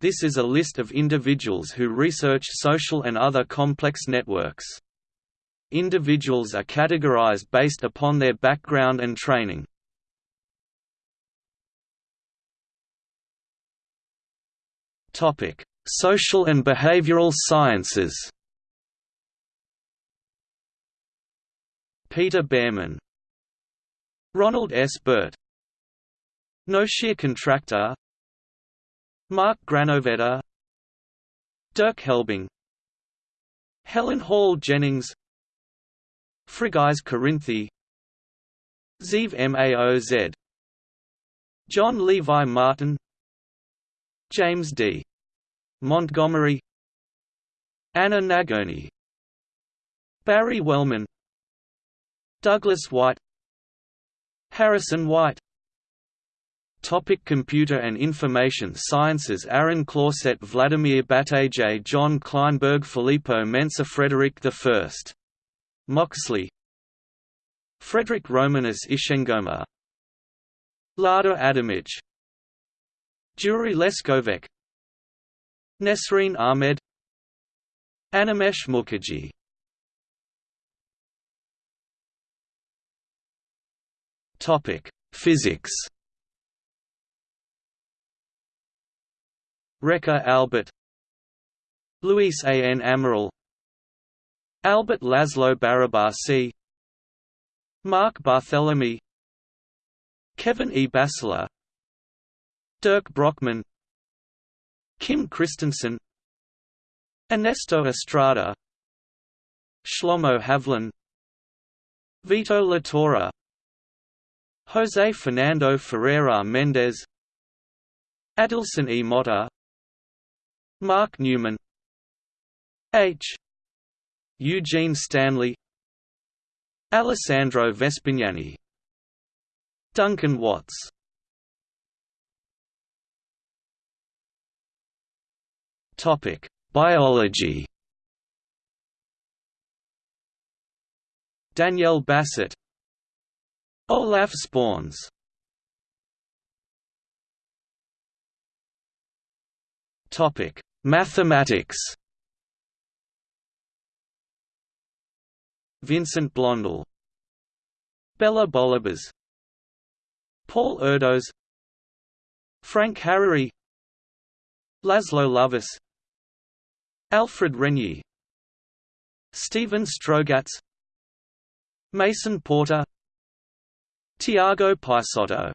This is a list of individuals who research social and other complex networks. Individuals are categorized based upon their background and training. Topic: Social and behavioral sciences. Peter Bearman Ronald S. Burt Noshir Contractor Mark Granovetter Dirk Helbing Helen Hall Jennings Frigyes Karinthy Zeev Maoz John Levi Martin James D. Montgomery Anna Nagurney Barry Wellman Douglas White Harrison White Topic Computer and Information Sciences Aaron Clauset Vladimir Batagelj Jon Kleinberg Filippo Menczer Frederick I. Moxley. Frederick Romanus Ishengoma. Lada Adamic Jure Leskovec. Nesreen Ahmed. Animesh Mukherjee. Topic: Physics. Réka Albert. Luis A. N. Amaral. Albert Laszlo Barabasi. Marc Barthelemy Kevin E. Bassler Dirk Brockmann. Kim Christensen. Ernesto Estrada. Shlomo Havlin. Vito Latora. José Fernando Ferreira Mendes Adilson E. Motter Mark Newman. H. Eugene Stanley. Alessandro Vespignani. Duncan Watts. Topic: Biology. Danielle Bassett. Olaf Sporns Topic: Mathematics. Vincent Blondel, Béla Bollobás, Paul Erdos, Frank Harary, Laszlo Lovász, Alfred Renyi, Stephen Strogatz, Mason Porter, Tiago Peixoto